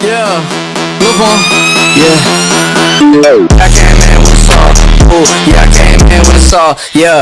Yeah, look on. Yeah. I came in with a saw. Ooh, yeah, I came in with a saw. Yeah.